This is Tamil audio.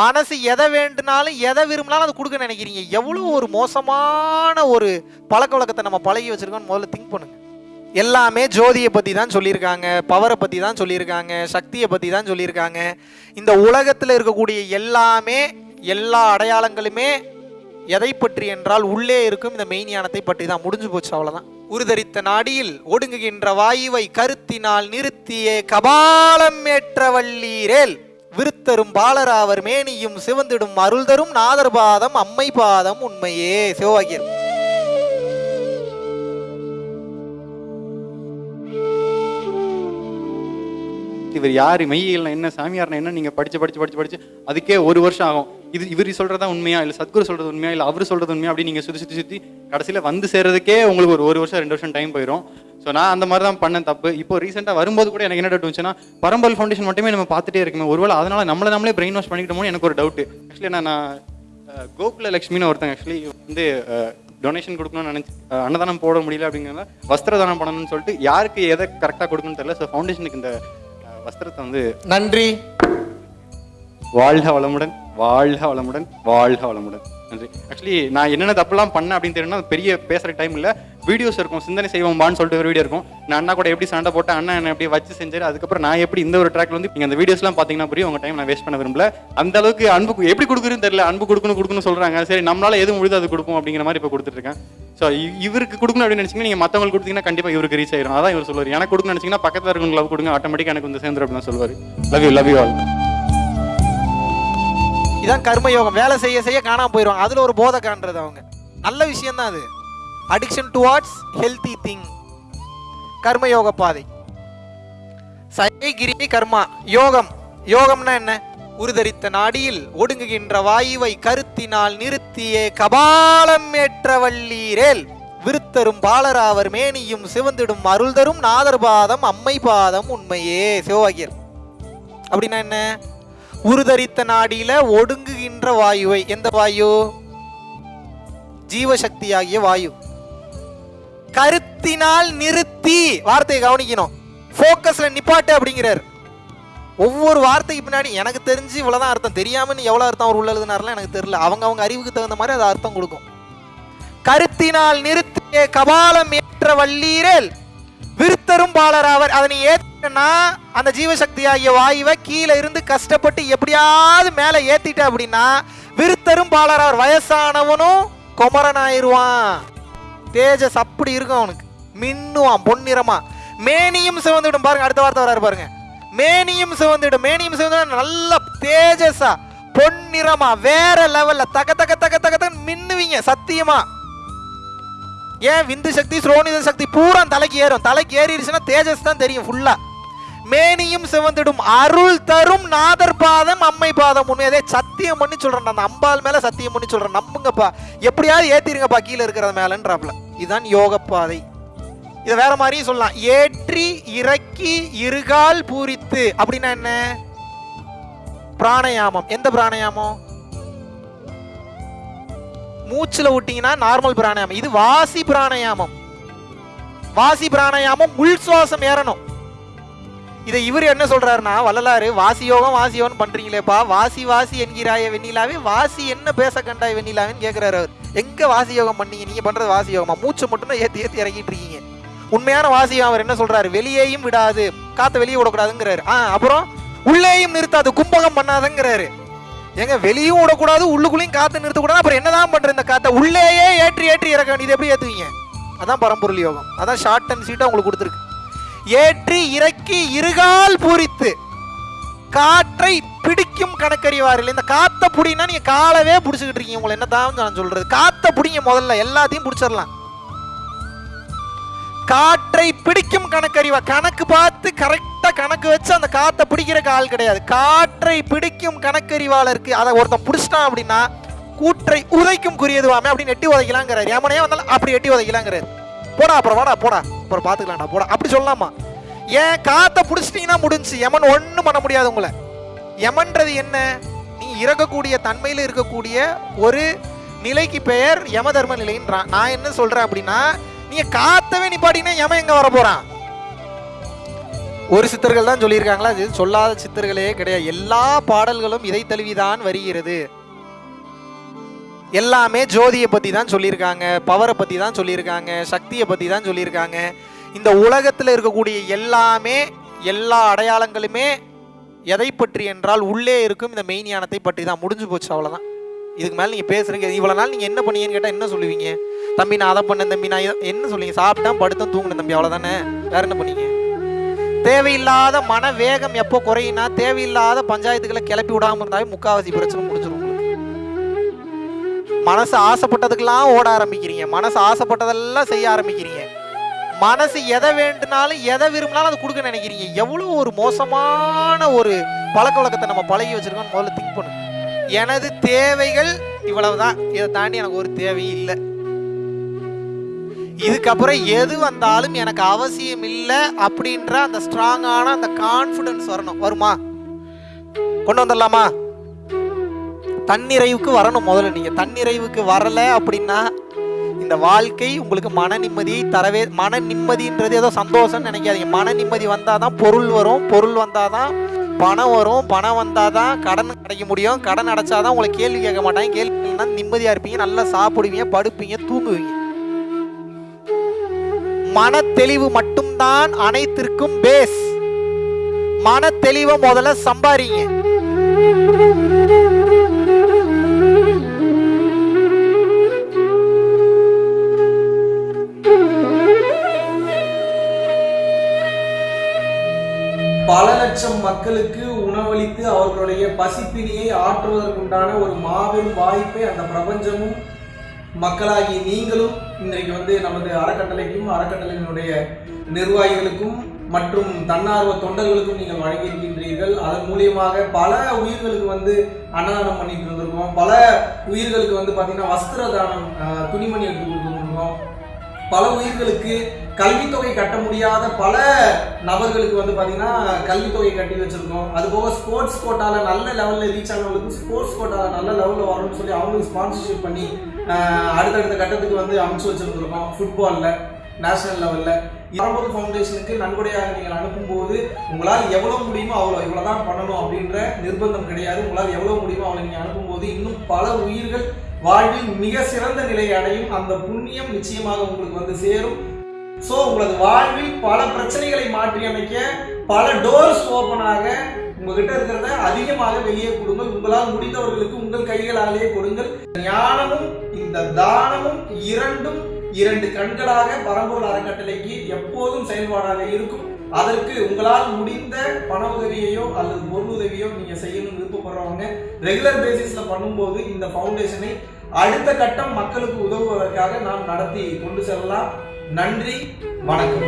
மனசு எதை வேண்டுனாலும் எதை விரும்பினாலும் அதை கொடுக்க நினைக்கிறீங்க. எவ்வளோ ஒரு மோசமான ஒரு பழக்க வழக்கத்தை நம்ம பழகி வச்சுருக்கோம்னு முதல்ல திங்க் பண்ணுங்க. எல்லாமே ஜோதியை பற்றி தான் சொல்லியிருக்காங்க பவரை பற்றி தான் சொல்லியிருக்காங்க சக்தியை பற்றி தான் சொல்லியிருக்காங்க. இந்த உலகத்தில் இருக்கக்கூடிய எல்லாமே எல்லா அடையாளங்களுமே எதை பற்றி என்றால் உள்ளே இருக்கும் இந்த மெய்ஞானத்தை பற்றி தான். முடிஞ்சு போச்சு அவ்வளோதான் உருதரித்த நாடியில் ஒடுங்குகின்ற வாயுவை கருத்தினால் நிறுத்திய கபாலம் ஏற்றவல்லீரேல் விருத்தரும் பாலராவர் மேனியும் சிவந்திடும் அருள் தரும் நாதர் பாதம் அம்மை பாதம் உண்மையே. சிவவாக்கியர் இவர் யாரு? மெய்யியல்னா என்ன? சாமியார்னா என்ன? நீங்க படிச்சு படிச்சு படிச்சு படிச்சு அதுக்கே ஒரு வருஷம் ஆகும். இது இவர் சொல்றதா உண்மையா? இல்ல சத்குரு சொல்றது உண்மையா? இல்ல அவர் சொல்றது உண்மையா? அப்படி நீங்க சுத்தி சுத்தி சுத்தி கடைசியில வந்து சேர்றதுக்கே உங்களுக்கு ஒரு ஒரு வருஷம் ரெண்டு வருஷம் டைம் போயிடும் ஸோ நான் அந்த மாதிரி தான் பண்ணேன் தப்பு. இப்போ ரீசெண்டாக வரும்போது கூட எனக்கு என்ன டவுட் வந்துச்சுன்னா பரம்பல் ஃபவுண்டேஷன் மட்டுமே நம்ம பார்த்துட்டே இருக்குமே ஒருவேளை அதனால நம்மள நம்மளே பிரெயின் வாஷ் பண்ணிக்கிட்டோமோ எனக்கு ஒரு டவுட் ஆக்சுவலி நான் கோகுல லக்ஷ்மின்னு ஒருத்தங்க ஆக்சுவலி வந்து டொனேஷன் கொடுக்கணும்னு நினச்சி அன்னதானம் போட முடியல அப்படிங்கிறத வஸ்திர தானம் பண்ணணும்னு சொல்லிட்டு யாருக்கு எதை கரெக்டாக கொடுக்கணும்னு தெரியல. ஸோ ஃபவுண்டேஷனுக்கு இந்த வஸ்திரத்தை வந்து நன்றி. வாழ்க வளமுடன் வாழ்க வளமுடன் வாழ்க வளமுடன். நன்றி. ஆக்சுவலி நான் என்னென்ன தப்புலாம் பண்ணேன் அப்படின்னு தெரியும்னா பெரிய பேசுகிற டைம் இல்லை. வீடியோஸ் இருக்கும் சிந்தனை செய்வோம்பான்னு சொல்லிட்டு ஒரு வீடியோ இருக்கும். நான் அண்ணா கூட எப்படி சண்டை போட்டேன் அண்ணா என்ன எப்படி வச்சு செஞ்சாரு அதுக்கப்புறம் நான் எப்படி இந்த ஒரு ட்ராக்ல வந்து நீங்கள் அந்த வீடியோஸ்லாம் பார்த்தீங்கன்னா புரியும் உங்கள் டைம் நான் வேஸ்ட் பண்ண விரும்பல. அந்த அளவுக்கு அன்பு எப்படி கொடுக்குறதுன்னு தெரியல அன்பு கொடுக்கணும் கொடுக்கணும்னு சொல்கிறாங்க சரி நம்மளால எது முடியுதோ அது கொடுப்போம் அப்படிங்கிற மாதிரி இப்போ கொடுத்துருக்கேன் ஸோ இவருக்கு கொடுக்கணும் அப்படின்னு நினச்சிங்கன்னா நீங்கள் மற்றவங்களுக்கு கொடுத்தீங்கன்னா கண்டிப்பாக இவருக்கு ரீச் ஆயிரும். அதான் இவர் சொல்லுவார். எனக்கு கொடுக்கணும்னு நினச்சிங்கன்னா பக்கத்தில் இருக்கவங்க லவ் கொடுங்க ஆட்டோமேட்டிக்காக எனக்கு வந்து சேர்ந்துரும் அப்படின்னு சொல்லுவார். Love you love you all இதான் கர்மயோகம். வேலை செய்ய செய்ய காணாம போயிடுவாங்க அதுல ஒரு போதை காண்றது அவங்க. நல்ல விஷயம் தான் அது. அடிக்ஷன் டுவார்ட்ஸ் ஹெல்தி திங் கர்மயோக பாதை. சயகிரி கர்மா. யோகம். யோகம்னா என்ன? உருதரித்த நாடியில் ஒடுங்குகின்ற வாயுவை கருத்தினால் நிறுத்தியே கபாலம் ஏற்றவள்ளீரேல் விருத்தரும் பாலராவர் மேனியும் சிவந்திடும் அருள் தரும் நாதர் பாதம் அம்மை பாதம் உண்மையே. சிவவாகியர் அப்படின்னா என்ன? உருதரித்த நாடியில ஒடுங்குகின்ற வாயுவை. எந்த வாயு? ஜீவசக்தியாகிய வாயு. கருத்தினால் நிறுத்தி. வார்த்தையை கவனிக்கணும். ஃபோக்கஸ்ல நிப்பாட்டு அப்படிங்கிறார். ஒவ்வொரு வார்த்தைக்கு பின்னாடி எனக்கு தெரிஞ்சு இவ்வளவுதான் அர்த்தம். தெரியாம நீ எவ்வளவு அர்த்தம் அவர் உள்ள எழுதினார்லாம் எனக்கு தெரியல. அவங்க அவங்க அறிவுக்கு தகுந்த மாதிரி அது அர்த்தம் கொடுக்கும். கருத்தினால் நிறுத்திய கபாலம் ஏற்ற வள்ளீரல் பெரும்பாளர் அவர். அதனை நீ அந்த ஜீவசக்தி ஆகிய வாயுவை கீழே இருந்து கஷ்டப்பட்டு எப்படியாவது மேலே ஏத்திட்ட அப்படின்னா விருத்தரும் பாலராவர் வயசானவனும் குமரன் ஆயிடுவான் தேஜஸ் அப்படி இருக்கும் அவனுக்கு. மின்னுவான் பொன்னிறமா. மேனியும் சிவந்துடும் பாருங்க அடுத்த வார்த்தை வராரு பாருங்க. மேனியும் சிவந்துடும் மேனியும் சிவந்து நல்ல தேஜஸா பொன்னிறமா வேற லெவல்ல தக தக தக தக தக மின்னுவீங்க சத்தியமா. ஏன் விந்து சக்தி ஸ்ரோனித சக்தி பூரா தலைக்கு ஏறும். தலைக்கு ஏறிடுச்சுன்னா தேஜஸ் தான் தெரியும் ஃபுல்லா மேனியும் சிவந்திடும். அருள் தரும் நாதர் பாதம் அம்மை பாதம் உண்மையதே சத்தியம் பண்ணி சொல்றேன். அந்த அம்பாள் மேல சத்தியம் பண்ணி சொல்றேன். நம்புங்கப்பா. எப்படியாவது ஏத்திருங்கப்பா கீழே இருக்கிறத மேலன்றாப்ல. இதுதான் யோக பாதை இதை வேற மாதிரியும் சொல்லலாம். ஏற்றி இறக்கி இருகால் பூரித்து. அப்படின்னா என்ன? பிராணயாமம். எந்த பிராணயாமம்? மூச்சுல விட்டீங்கன்னா நார்மல் பிராணாயாமம். இது வாசி பிராணாயாமம். வாசி பிராணாயாமம் உள் சுவாசம் ஏறணும். இதை இவர் என்ன சொல்றாருன்னா வள்ளலாறு வாசி யோகம் பண்றீங்களேப்பா. வாசி வாசி என்கிறாய வெண்ணிலாவே வாசி என்ன பேச கண்டாய் வெண்ணிலாவேன்னு கேட்கிறாரு அவர். எங்க வாசி யோகம் பண்ணீங்க? நீங்க பண்றது வாசி யோகமா? மூச்சு மட்டும் தான் ஏத்தி ஏத்தி இறக்கிட்டு இருக்கீங்க. உண்மையான வாசி அவர் என்ன சொல்றாரு? வெளியேயும் விடாது. காத்த வெளியே விடக்கூடாதுங்கிறாரு. ஆ அப்புறம் உள்ளேயும் நிறுத்தாது. கும்பகம் பண்ணாதங்கிறாரு. ஏங்க வெளியும் விடக்கூடாது உள்ளுக்குள்ளேயும் காத்து நிறுத்தக்கூடாது. அப்புறம் என்னதான் பண்ற இந்த காத்தை? உள்ளேயே ஏற்றி ஏற்றி இறக்க வேண்டியது எப்படி ஏத்துவீங்க? அதான் பரம்பொருள் யோகம். அதான் ஷார்ட் அண்ட் சீட்டா உங்களுக்கு கொடுத்துருக்கு. ஏற்றி இறக்கி இருகால் பூரித்து. காற்றை பிடிக்கும் கணக்கறிவாரில். இந்த காத்த புடினா நீங்க காலவே பிடிச்சிக்கிட்டு இருக்கீங்க. உங்களை என்னதான் நான் சொல்றது. காத்த புடிங்க முதல்ல. எல்லாத்தையும் பிடிச்சிடலாம். காற்றை பிடிக்கும் கணக்கறிவா. கணக்கு பார்த்து கரெக்டா கணக்கு வச்சு அந்த காற்றை பிடிக்கிற ஆள் கிடையாது. காற்றை பிடிக்கும் கணக்கறிவாளருக்கு அதை ஒருத்தன் பிடிச்சிட்டான் அப்படின்னா கூற்றை உதைக்கும் குறியதுவாமே அப்படின்னு எட்டி உதைக்கலாங்கிறாரு. ஏமனையே வந்தாலும் அப்படி எட்டி உதைக்கலாங்கிறாரு. போடா அப்புறம் வாடா போடா. அப்புறம் பார்த்துக்கலாம்டா போடா. அப்படி சொல்லலாமா? ஏன் காற்றை பிடிச்சிட்டீங்கன்னா முடிஞ்சு. யமன் ஒன்றும் பண்ண முடியாது உங்களை. யமன்றது என்ன? நீ இறக்கக்கூடிய தன்மையில் இருக்கக்கூடிய ஒரு நிலைக்கு பெயர் யம தர்ம நிலைன்றான். நான் என்ன சொல்கிறேன் அப்படின்னா நீங்க காத்தவே நிப்பாட்டிங்கன்னா யமன் எங்க வர போறான்? ஒரு சித்தர்கள் தான் சொல்லியிருக்காங்களா அது சொல்லாத சித்தர்களே கிடையாது. எல்லா பாடல்களும் இதை தழுவிதான் வருகிறது. எல்லாமே ஜோதியை பற்றி தான் சொல்லியிருக்காங்க பவரை பற்றி தான் சொல்லியிருக்காங்க சக்தியை பற்றி தான் சொல்லியிருக்காங்க. இந்த உலகத்தில் இருக்கக்கூடிய எல்லாமே எல்லா அடையாளங்களுமே எதை பற்றி என்றால் உள்ளே இருக்கும் இந்த மெய்ஞானத்தை பற்றி தான் முடிஞ்சு போச்சு அவ்வளோதான் இதுக்கு மேலே நீங்கள் பேசுறீங்க இவ்வளோ நாள் நீங்கள் என்ன பண்ணீங்கன்னு கேட்டால் என்ன சொல்லுவீங்க? தம்பி நான் அதை பண்ணேன் தம்பி நான் என்ன சொல்லுவீங்க? சாப்பிட்டா படுத்தும் தூங்கினேன் தம்பி அவ்வளோதானே வேற என்ன பண்ணீங்க? தேவையில்லாத மன வேகம் எப்போ குறையினா தேவையில்லாத பஞ்சாயத்துக்களை கிளப்பி விடாமல் இருந்தாவே முக்காவாசி பிரச்சனை முடிஞ்சிடும் மனசு ஆசைப்பட்டதுக்கெல்லாம் ஓட ஆரம்பிக்கிறீங்க. மனசு ஆசைப்பட்டதெல்லாம் செய்ய ஆரம்பிக்கிறீங்க. மனசு எதை வேண்டுனாலும் எதை விரும்பினாலும் அது கொடுக்க நினைக்கிறீங்க. எவ்வளோ ஒரு மோசமான ஒரு பழக்க வழக்கத்தை நம்ம பழகி வச்சிருக்கோம்னு முதல்ல திங்க் பண்ணுங்க. எனது தேவைகள் இவ்வளவுதான். இதை தாண்டி எனக்கு ஒரு தேவையும் இல்லை. இதுக்கப்புறம் எது வந்தாலும் எனக்கு அவசியம் இல்லை அப்படின்ற அந்த ஸ்ட்ராங்கான அந்த கான்ஃபிடன்ஸ் வரணும். வருமா? கொண்டு வந்துடலாமா? தன்னிறைவுக்கு வரணும் முதல்ல நீங்க. தன்னிறைவுக்கு வரல அப்படின்னா இந்த வாழ்க்கை உங்களுக்கு மன நிம்மதியை தரவே மன நிம்மதின்றது ஏதோ சந்தோஷம்னு நினைக்காதீங்க. மன நிம்மதி வந்தால் தான் பொருள் வரும். பொருள் வந்தால் தான் பணம் வரும். பணம் வந்தால் தான் கடன் கிடைக்க முடியும். கடன் அடைச்சா தான் உங்களை கேள்வி கேட்க மாட்டாங்க. கேள்வி நிம்மதியாக இருப்பீங்க. நல்லா சாப்பிடுவீங்க படுப்பீங்க தூங்குவீங்க. மன தெளிவு மட்டும்தான் அனைத்திற்கும் பேஸ் மன தெளிவை முதல்ல சம்பாரிங்க. பல லட்சம் மக்களுக்கு உணவளித்து அவர்களுடைய பசிப்பினியை ஆற்றுவதற்குண்டான ஒரு மாபெரும் வாய்ப்பை அந்த பிரபஞ்சமும் மக்களாகி நீங்களும் இன்றைக்கு வந்து நமது அறக்கட்டளைக்கும் அறக்கட்டளையினுடைய நிர்வாகிகளுக்கும் மற்றும் தன்னார்வ தொண்டர்களுக்கும் நீங்கள் வழங்கியிருக்கின்றீர்கள். அதன் மூலியமாக பல உயிர்களுக்கு வந்து அன்னதானம் பண்ணிட்டு இருந்திருக்கோம். பல உயிர்களுக்கு வந்து பார்த்தீங்கன்னா வஸ்திர தானம் துணிமணி எடுத்து கொடுத்துருக்கோம் பல உயிர்களுக்கு கல்வித்தொகை கட்ட முடியாத பல நபர்களுக்கு வந்து பார்த்தீங்கன்னா கல்வித்தொகை கட்டி வச்சிருக்கோம். அது போக ஸ்போர்ட்ஸ் கோட்டாவில் நல்ல லெவலில் ரீச் ஆனவங்களுக்கு ஸ்போர்ட்ஸ் கோட்டாவில் நல்ல லெவலில் வரணும்னு சொல்லி அவங்களுக்கு ஸ்பான்சர்ஷிப் பண்ணி அடுத்தடுத்த கட்டத்துக்கு வந்து அமைச்சு வச்சிருந்துருக்கோம் ஃபுட்பாலில் நேஷனல் லெவலில் பரம்பொருள் ஃபவுண்டேஷனுக்கு நன்கொடையாக நீங்கள் அனுப்பும்போது உங்களால் எவ்வளோ முடியுமோ அவ்வளோ இவ்வளோ தான் பண்ணணும் அப்படின்ற நிர்பந்தம் கிடையாது. உங்களால் எவ்வளோ முடியுமோ அவ்வளோ நீங்கள் அனுப்பும்போது இன்னும் பல உயிர்கள் வாழ்வில் மிக சிறந்த நிலையை அடையும் அந்த புண்ணியம் நிச்சயமாக உங்களுக்கு வந்து சேரும். ஸோ உங்களது வாழ்வில் பல பிரச்சனைகளை மாற்றி அமைக்க பல டோர்ஸ் ஓப்பன் ஆக உங்ககிட்ட இருக்கிறத அதிகமாக வெளியே கொடுங்கள். உங்களால் முடிந்தவர்களுக்கு உங்கள் கைகளாலேயே கொடுங்கள். ஞானமும் இந்த தானமும் இரண்டும் இரண்டு கண்களாக பரம்பூர் அறக்கட்டளைக்கு எப்போதும் செயல்பாடாக இருக்கும். அதற்கு உங்களால் முடிந்த பண உதவியையோ அல்லது பொருள் உதவியோ நீங்க செய்யணும்னு விருப்பப்படுறவங்க ரெகுலர் பேசிஸ்ல பண்ணும்போது இந்த ஃபவுண்டேஷனை அடுத்த கட்டம் மக்களுக்கு உதவுவதற்காக நாம் நடத்தி கொண்டு செல்லலாம். நன்றி வணக்கம்.